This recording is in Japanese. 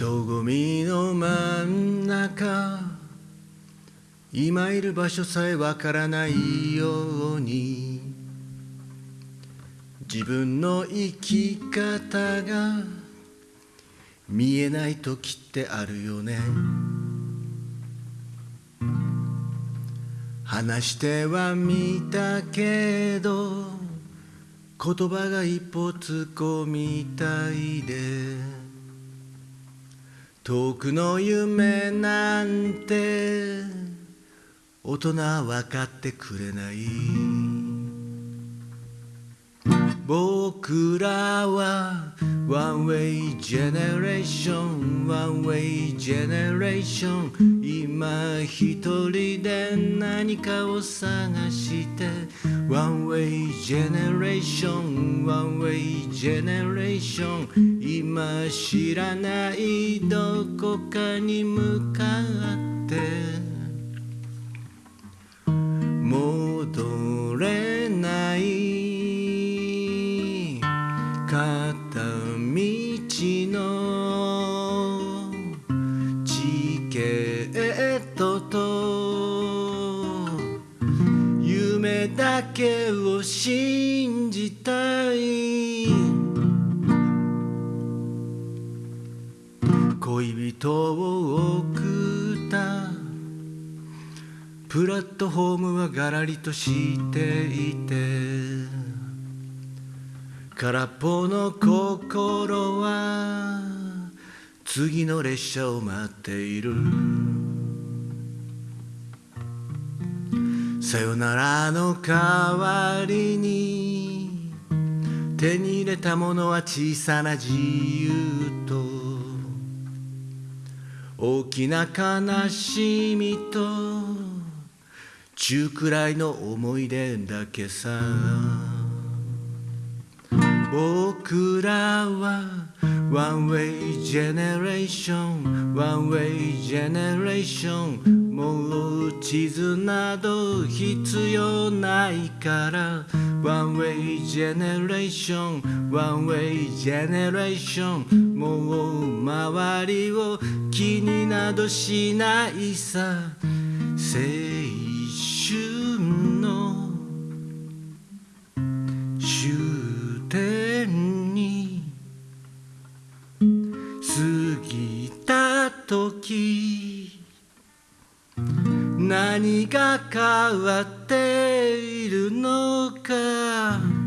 人混みの真ん中。今いる場所さえわからないように。自分の生き方が見えない時ってあるよね。話してはみたけど言葉が一歩突っ込みたいで遠くの夢なんて大人分かってくれない僕らは One Way Generation One Way Generation 今一人で何かを探して One Way Generation One Way Generation今知らないどこかに向かって。戻れない。片道の。チケットと。夢だけを信じたい。恋人を送った。プラットフォームはガラリとしていて。空っぽの心は次の列車を待っている。さよならの代わりに手に入れたものは小さな自由と大きな悲しみと中くらいの思い出だけさ。僕らは One Way Generation One Way Generation もう地図など必要ないからOne Way Generation One Way Generation もう周りを気になどしないさ青春の終点に過ぎた時何が変わっているのか。